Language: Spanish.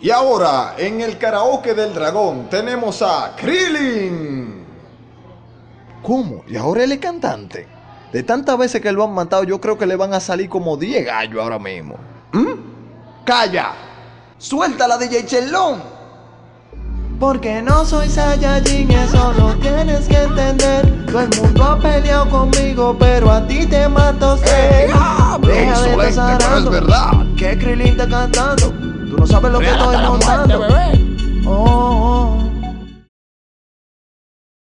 Y ahora, en el karaoke del dragón, tenemos a Krillin. ¿Cómo? ¿Y ahora él es cantante? De tantas veces que lo han matado, yo creo que le van a salir como 10 gallos ahora mismo. ¿Mm? ¡Calla! ¡Suelta la DJ Chelón! Porque no soy Saiyajin, eso lo tienes que entender. Todo el mundo ha peleado conmigo, pero a ti te mato sé. ¡Eh, diablo! Deja de Insolente, estar pero es verdad. Que Krillin está cantando. Tú no sabes lo que estoy montando.